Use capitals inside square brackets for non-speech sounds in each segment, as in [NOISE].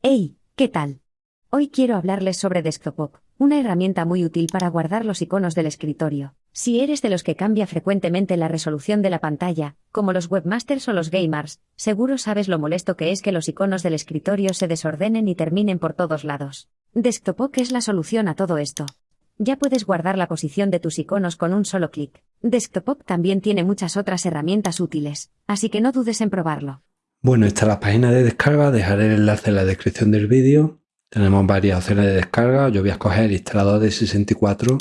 Hey, ¿qué tal? Hoy quiero hablarles sobre Desktop, una herramienta muy útil para guardar los iconos del escritorio. Si eres de los que cambia frecuentemente la resolución de la pantalla, como los webmasters o los gamers, seguro sabes lo molesto que es que los iconos del escritorio se desordenen y terminen por todos lados. Desktop es la solución a todo esto. Ya puedes guardar la posición de tus iconos con un solo clic. Desktop también tiene muchas otras herramientas útiles, así que no dudes en probarlo. Bueno, esta es la página de descarga, dejaré el enlace en la descripción del vídeo. Tenemos varias opciones de descarga, yo voy a escoger instalador de 64.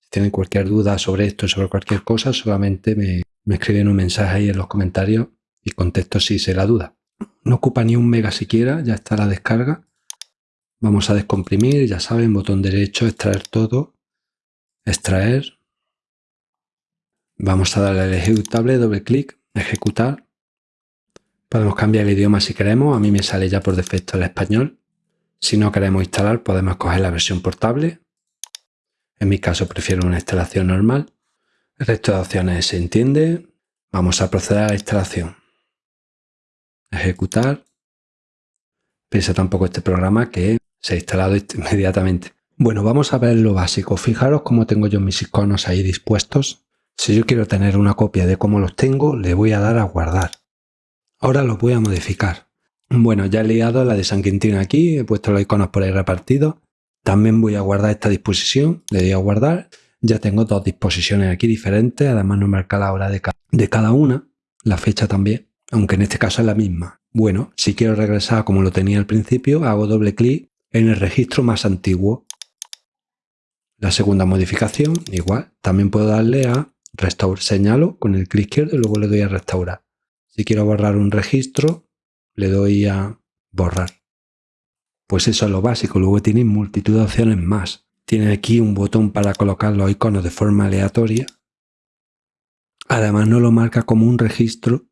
Si tienen cualquier duda sobre esto, sobre cualquier cosa, solamente me, escriben un mensaje ahí en los comentarios y contesto si se la duda. No ocupa ni un mega siquiera, ya está la descarga. Vamos a descomprimir, ya saben, botón derecho, extraer todo, extraer. Vamos a darle al ejecutable, doble clic, ejecutar. Podemos cambiar el idioma si queremos, a mí me sale ya por defecto el español. Si no queremos instalar podemos coger la versión portable. En mi caso prefiero una instalación normal. El resto de opciones se entiende. Vamos a proceder a la instalación. Ejecutar. Piensa tampoco este programa que se ha instalado [LAUGHS] inmediatamente. Bueno, vamos a ver lo básico. Fijaros cómo tengo yo mis iconos ahí dispuestos. Si yo quiero tener una copia de cómo los tengo, le voy a dar a guardar. Ahora los voy a modificar. Bueno, ya he liado la de San Quintín aquí, he puesto los iconos por ahí repartidos. También voy a guardar esta disposición, le doy a guardar. Ya tengo dos disposiciones aquí diferentes, además no marca la hora de, de cada una, la fecha también, aunque en este caso es la misma. Bueno, si quiero regresar como lo tenía al principio, hago doble clic en el registro más antiguo. La segunda modificación, igual, también puedo darle a restaurar, señalo con el clic izquierdo y luego le doy a restaurar. Si quiero borrar un registro, le doy a borrar. Pues eso es lo básico, luego tiene multitud de opciones más. Tiene aquí un botón para colocar los iconos de forma aleatoria. Además no lo marca como un registro,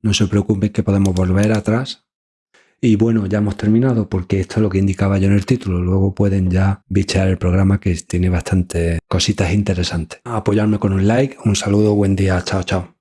no se preocupen que podemos volver atrás. Y bueno, ya hemos terminado porque esto es lo que indicaba yo en el título. Luego pueden ya bichear el programa que tiene bastantes cositas interesantes. Apoyarme con un like, un saludo, buen día, chao, chao.